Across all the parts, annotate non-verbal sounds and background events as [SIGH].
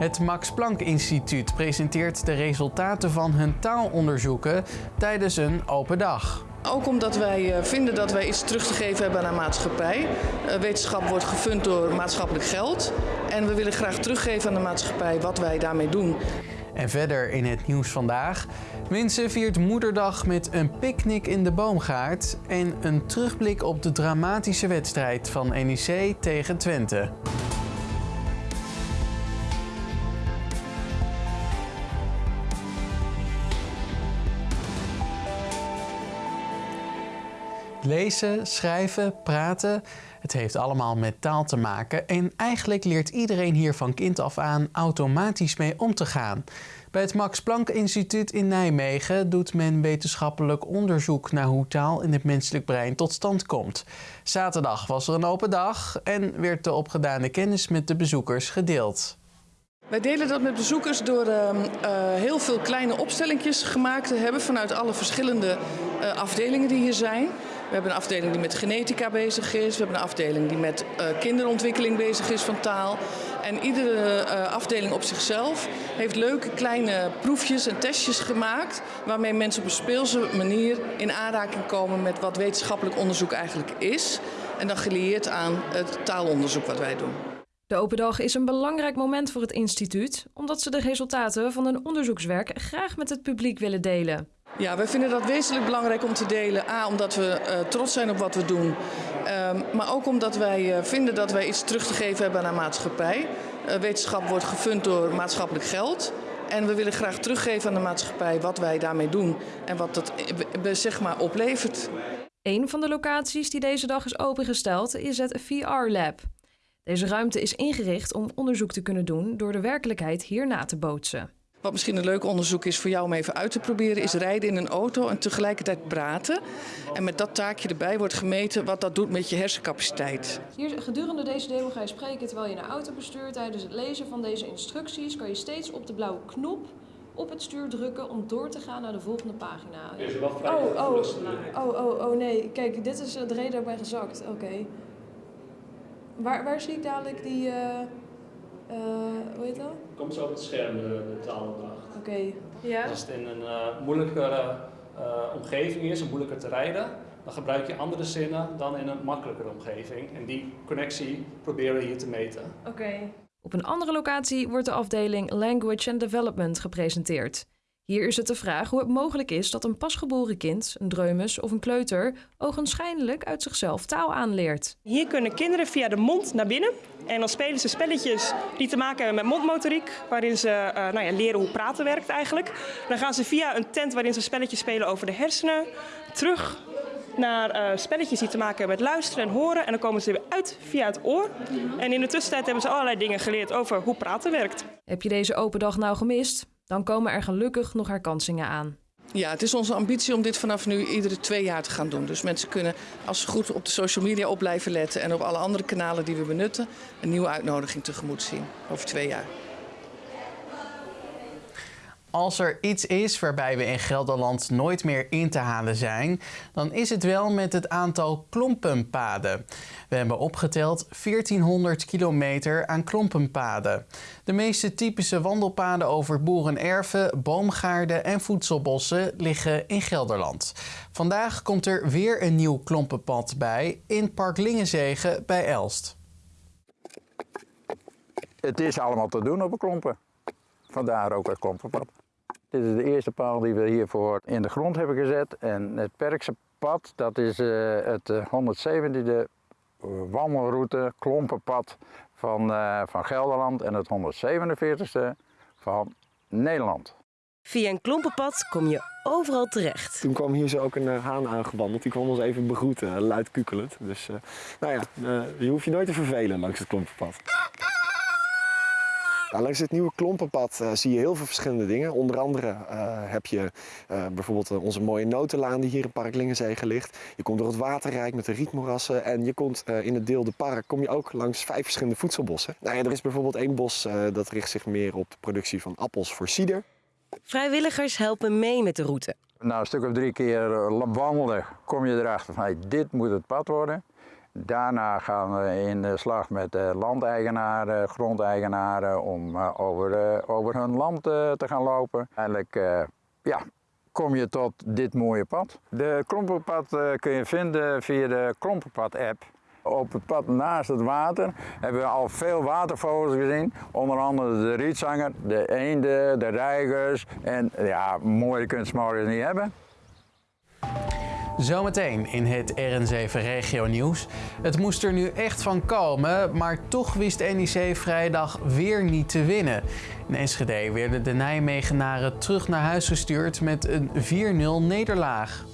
Het Max Planck Instituut presenteert de resultaten van hun taalonderzoeken tijdens een open dag. Ook omdat wij eh, vinden dat wij iets terug te geven hebben aan de maatschappij. Eh, wetenschap wordt gefund door maatschappelijk geld. En we willen graag teruggeven aan de maatschappij wat wij daarmee doen. En verder in het nieuws vandaag. Winsen viert moederdag met een picknick in de boomgaard en een terugblik op de dramatische wedstrijd van NEC tegen Twente. Lezen, schrijven, praten, het heeft allemaal met taal te maken en eigenlijk leert iedereen hier van kind af aan automatisch mee om te gaan. Bij het Max Planck Instituut in Nijmegen doet men wetenschappelijk onderzoek naar hoe taal in het menselijk brein tot stand komt. Zaterdag was er een open dag en werd de opgedane kennis met de bezoekers gedeeld. Wij delen dat met bezoekers door uh, uh, heel veel kleine opstellingjes gemaakt te hebben vanuit alle verschillende uh, afdelingen die hier zijn. We hebben een afdeling die met genetica bezig is. We hebben een afdeling die met uh, kinderontwikkeling bezig is van taal. En iedere uh, afdeling op zichzelf heeft leuke kleine proefjes en testjes gemaakt. Waarmee mensen op een speelse manier in aanraking komen met wat wetenschappelijk onderzoek eigenlijk is. En dan gelieerd aan het taalonderzoek wat wij doen. De open dag is een belangrijk moment voor het instituut, omdat ze de resultaten van hun onderzoekswerk graag met het publiek willen delen. Ja, wij vinden dat wezenlijk belangrijk om te delen. A, omdat we uh, trots zijn op wat we doen. Um, maar ook omdat wij uh, vinden dat wij iets terug te geven hebben aan de maatschappij. Uh, wetenschap wordt gefund door maatschappelijk geld. En we willen graag teruggeven aan de maatschappij wat wij daarmee doen. En wat dat zeg maar oplevert. Een van de locaties die deze dag is opengesteld is het VR Lab. Deze ruimte is ingericht om onderzoek te kunnen doen door de werkelijkheid hier na te bootsen. Wat misschien een leuk onderzoek is voor jou om even uit te proberen, is rijden in een auto en tegelijkertijd praten. En met dat taakje erbij wordt gemeten wat dat doet met je hersencapaciteit. Hier, gedurende deze demo ga je spreken terwijl je een auto bestuurt. Tijdens het lezen van deze instructies kan je steeds op de blauwe knop op het stuur drukken om door te gaan naar de volgende pagina. Oh, oh, oh, oh, oh nee, kijk, dit is de reden dat ik ben gezakt. Oké. Okay. Waar, waar zie ik dadelijk die... Uh, uh, hoe heet dat? Komt zo op het scherm, de, de taalopdracht. Oké, okay. ja. Als het in een uh, moeilijkere uh, omgeving is, en moeilijker te rijden, dan gebruik je andere zinnen dan in een makkelijkere omgeving. En die connectie proberen we hier te meten. Oké. Okay. Op een andere locatie wordt de afdeling Language and Development gepresenteerd. Hier is het de vraag hoe het mogelijk is dat een pasgeboren kind, een dreumes of een kleuter, ogenschijnlijk uit zichzelf taal aanleert. Hier kunnen kinderen via de mond naar binnen en dan spelen ze spelletjes die te maken hebben met mondmotoriek, waarin ze uh, nou ja, leren hoe praten werkt eigenlijk. Dan gaan ze via een tent waarin ze spelletjes spelen over de hersenen, terug naar uh, spelletjes die te maken hebben met luisteren en horen. En dan komen ze weer uit via het oor. En in de tussentijd hebben ze allerlei dingen geleerd over hoe praten werkt. Heb je deze open dag nou gemist? Dan komen er gelukkig nog herkansingen aan. Ja, het is onze ambitie om dit vanaf nu iedere twee jaar te gaan doen. Dus mensen kunnen, als ze goed op de social media op blijven letten en op alle andere kanalen die we benutten, een nieuwe uitnodiging tegemoet zien over twee jaar. Als er iets is waarbij we in Gelderland nooit meer in te halen zijn, dan is het wel met het aantal klompenpaden. We hebben opgeteld 1400 kilometer aan klompenpaden. De meeste typische wandelpaden over boerenerven, boomgaarden en voedselbossen liggen in Gelderland. Vandaag komt er weer een nieuw klompenpad bij in Park Lingenzegen bij Elst. Het is allemaal te doen op een klompen. Vandaar ook het klompenpad. Dit is de eerste paal die we hiervoor in de grond hebben gezet. En het Perkse pad, dat is uh, het 170e wandelroute, klompenpad van, uh, van Gelderland en het 147e van Nederland. Via een klompenpad kom je overal terecht. Toen kwam hier zo ook een uh, haan aangewandeld. Die kwam ons even begroeten, luid kukelend. Dus nou ja, je hoeft je nooit te vervelen langs het klompenpad. Nou, langs het nieuwe klompenpad uh, zie je heel veel verschillende dingen. Onder andere uh, heb je uh, bijvoorbeeld onze mooie notenlaan die hier in Park Lingenzegen ligt. Je komt door het waterrijk met de rietmoerassen en je komt in het deel de park kom je ook langs vijf verschillende voedselbossen. Nou, ja, er is bijvoorbeeld één bos dat richt zich meer op de productie van appels voor cider. Vrijwilligers helpen mee met de route. Na een stuk of drie keer wandelen kom je erachter van hey, dit moet het pad worden. Daarna gaan we in de slag met de landeigenaren, grondeigenaren om over, over hun land te gaan lopen. Eigenlijk ja, kom je tot dit mooie pad. De Klompenpad kun je vinden via de Klompenpad-app. Op het pad naast het water hebben we al veel watervogels gezien. Onder andere de rietzanger, de eenden, de reigers. En ja, mooie kunstmorgens niet hebben. Zometeen in het RN7 Regio Nieuws. Het moest er nu echt van komen, maar toch wist NEC vrijdag weer niet te winnen. In Enschede werden de Nijmegenaren terug naar huis gestuurd met een 4-0 nederlaag.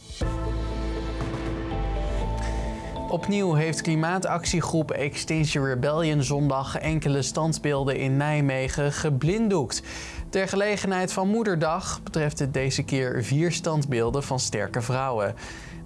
Opnieuw heeft klimaatactiegroep Extinction Rebellion zondag enkele standbeelden in Nijmegen geblinddoekt. Ter gelegenheid van Moederdag betreft het deze keer vier standbeelden van sterke vrouwen.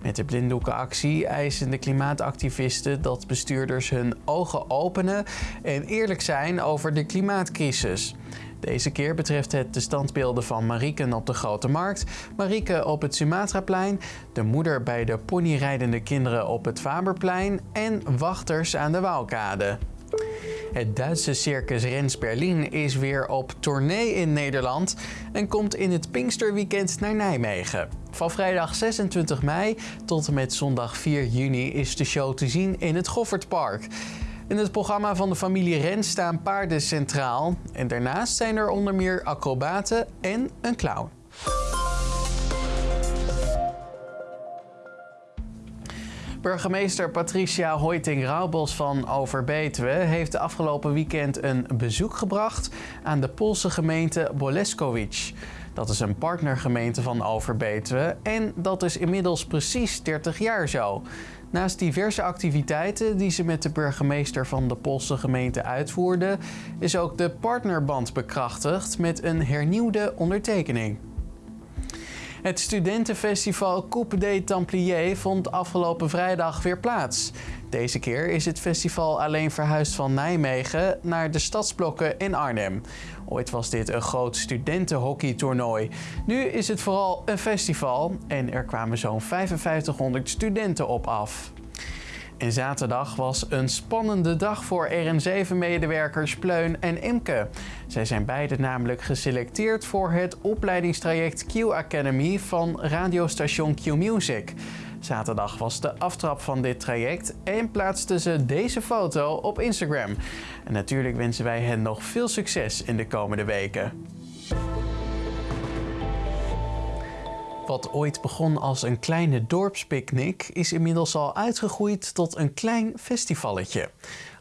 Met de blinddoekenactie eisen de klimaatactivisten dat bestuurders hun ogen openen en eerlijk zijn over de klimaatcrisis. Deze keer betreft het de standbeelden van Marieke op de Grote Markt, Marieke op het Sumatraplein, de moeder bij de ponyrijdende kinderen op het Faberplein en wachters aan de Waalkade. Het Duitse circus Rens Berlin is weer op tournee in Nederland en komt in het Pinksterweekend naar Nijmegen. Van vrijdag 26 mei tot en met zondag 4 juni is de show te zien in het Goffertpark. In het programma van de familie Rens staan paarden centraal en daarnaast zijn er onder meer acrobaten en een clown. Burgemeester Patricia Hoiting-Raubos van Overbetuwe heeft de afgelopen weekend een bezoek gebracht aan de Poolse gemeente Boleskovic. Dat is een partnergemeente van Overbetuwe en dat is inmiddels precies 30 jaar zo. Naast diverse activiteiten die ze met de burgemeester van de Poolse gemeente uitvoerde, is ook de partnerband bekrachtigd met een hernieuwde ondertekening. Het studentenfestival Coupe des Templiers vond afgelopen vrijdag weer plaats. Deze keer is het festival alleen verhuisd van Nijmegen naar de stadsblokken in Arnhem. Ooit was dit een groot studentenhockeytoernooi. Nu is het vooral een festival en er kwamen zo'n 5500 studenten op af. En zaterdag was een spannende dag voor RN7-medewerkers Pleun en Imke. Zij zijn beide namelijk geselecteerd voor het opleidingstraject Q Academy van radiostation Q Music. Zaterdag was de aftrap van dit traject en plaatsten ze deze foto op Instagram. En natuurlijk wensen wij hen nog veel succes in de komende weken. Wat ooit begon als een kleine dorpspicknick is inmiddels al uitgegroeid tot een klein festivalletje.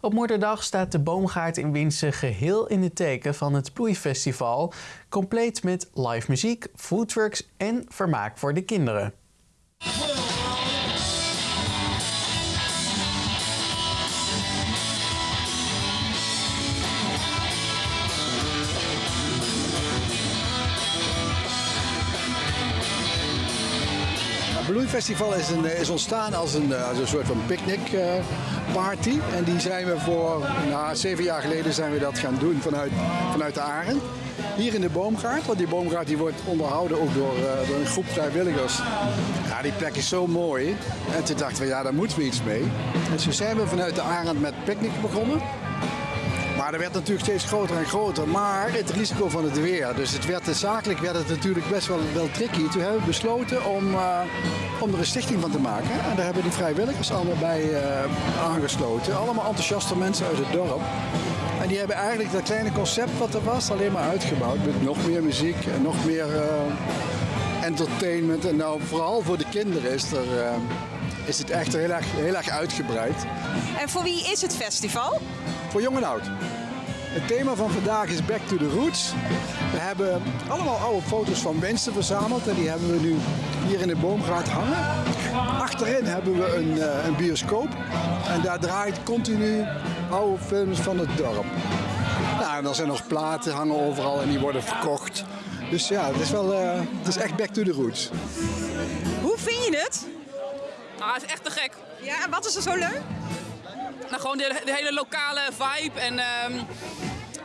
Op Moederdag staat de boomgaard in Winsen geheel in het teken van het Bloeifestival, compleet met live muziek, foodtrucks en vermaak voor de kinderen. Bloeifestival is, een, is ontstaan als een, als een soort van picknickparty. Uh, en die zijn we voor, nou, zeven jaar geleden zijn we dat gaan doen vanuit, vanuit de Arend. Hier in de boomgaard, want die boomgaard die wordt onderhouden ook door, door een groep vrijwilligers. Ja, die plek is zo mooi. En toen dachten we, ja, daar moeten we iets mee. Dus toen zijn we vanuit de Arend met picknick begonnen. Maar dat werd natuurlijk steeds groter en groter. Maar het risico van het weer. Dus het werd, zakelijk werd het natuurlijk best wel, wel tricky. Toen hebben we besloten om, uh, om er een stichting van te maken. En daar hebben die vrijwilligers allemaal bij uh, aangesloten. Allemaal enthousiaste mensen uit het dorp. En die hebben eigenlijk dat kleine concept wat er was alleen maar uitgebouwd. Met nog meer muziek en nog meer uh, entertainment. En nou, vooral voor de kinderen is, er, is het echt heel erg, heel erg uitgebreid. En voor wie is het festival? Voor jong en oud. Het thema van vandaag is Back to the Roots. We hebben allemaal oude foto's van mensen verzameld en die hebben we nu hier in de boomgaard hangen. Achterin hebben we een, uh, een bioscoop en daar draait continu oude films van het dorp. Nou, en er zijn nog platen hangen overal en die worden verkocht. Dus ja, het is, wel, uh, het is echt back to the roots. Hoe vind je het? Het is echt te gek. Ja, en wat is er zo leuk? Nou, gewoon de, de hele lokale vibe en um,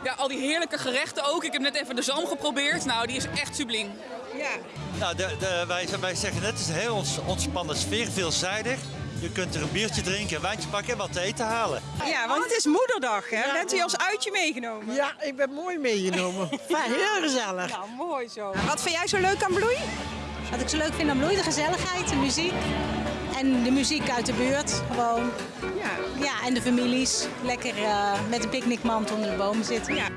ja, al die heerlijke gerechten ook. Ik heb net even de zalm geprobeerd. Nou, die is echt subliem. Ja. Nou, de, de, wij, wij zeggen net, het is een heel ontspannen sfeer, veelzijdig. Je kunt er een biertje drinken, een wijntje pakken en wat te eten halen. Ja, want het is moederdag, hè? Bent u als uitje meegenomen? Ja, ik ben mooi meegenomen. [LAUGHS] Heel gezellig. Nou, mooi zo. Wat vind jij zo leuk aan Bloei? Wat ik zo leuk vind aan Bloei, de gezelligheid, de muziek. En de muziek uit de buurt, gewoon. Ja, ja en de families. Lekker uh, met een picknickmand onder de bomen zitten. Ja.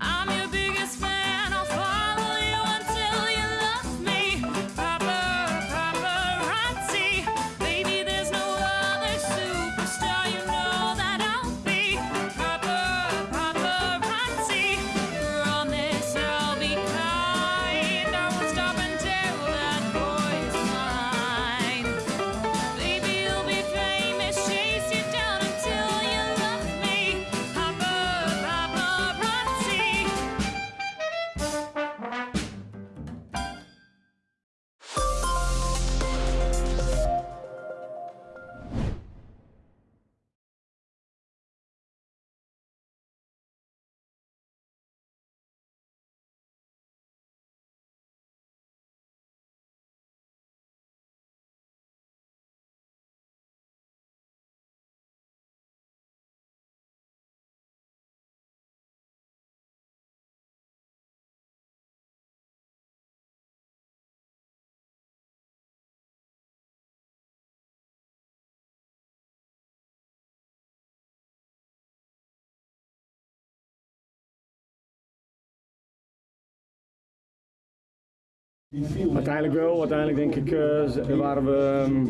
Uiteindelijk wel. Uiteindelijk denk ik eh, waren we, ehm,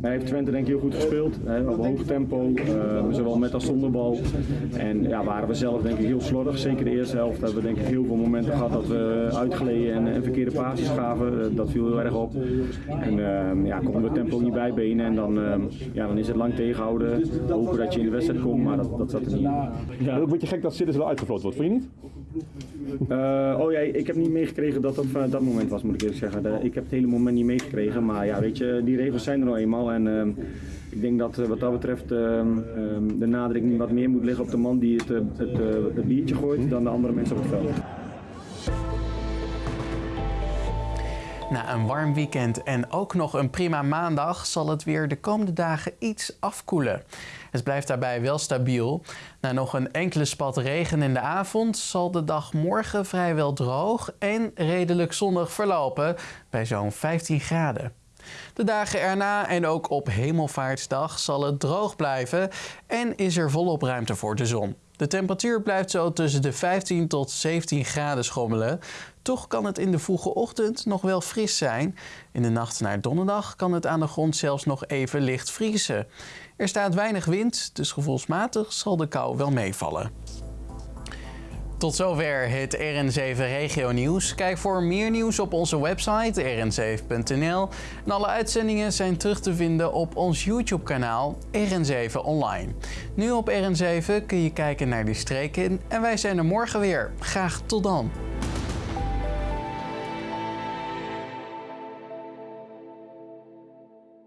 heeft Twente denk ik heel goed gespeeld. Hè, op hoog tempo, eh, zowel met als zonder bal. En ja, waren we zelf denk ik heel slordig. Zeker de eerste helft hebben we denk ik heel veel momenten gehad dat we uitgleden en, verkeerde pases gaven. Eh, dat viel heel erg op. En ehm, ja, konden we tempo niet bijbenen en dan, ehm, ja, dan is het lang tegenhouden. Hopen dat je in de wedstrijd komt, maar dat, dat zat er niet in. Ja. Een beetje gek dat Sidders wel uitgefloten wordt, vind je niet? Eh, oh ja, ik heb niet meegekregen dat dat vanuit dat moment was, moet ik eerlijk zeggen. Ik heb het hele moment niet meegekregen, maar ja, weet je, die regels zijn er nou eenmaal. En ehm, ik denk dat eh, wat dat betreft ehm, ehm, de nadruk niet wat meer moet liggen op de man die het, eh, het, eh, het biertje gooit dan de andere mensen op het veld. Na een warm weekend en ook nog een prima maandag zal het weer de komende dagen iets afkoelen. Het blijft daarbij wel stabiel. Na nog een enkele spat regen in de avond zal de dag morgen vrijwel droog en redelijk zonnig verlopen bij zo'n 15 graden. De dagen erna en ook op Hemelvaartsdag zal het droog blijven en is er volop ruimte voor de zon. De temperatuur blijft zo tussen de 15 tot 17 graden schommelen. Toch kan het in de vroege ochtend nog wel fris zijn. In de nacht naar donderdag kan het aan de grond zelfs nog even licht vriezen. Er staat weinig wind, dus gevoelsmatig zal de kou wel meevallen. Tot zover het RN7 Regio Nieuws. Kijk voor meer nieuws op onze website rn7.nl. En alle uitzendingen zijn terug te vinden op ons YouTube kanaal RN7 Online. Nu op RN7 kun je kijken naar die streken en wij zijn er morgen weer. Graag tot dan.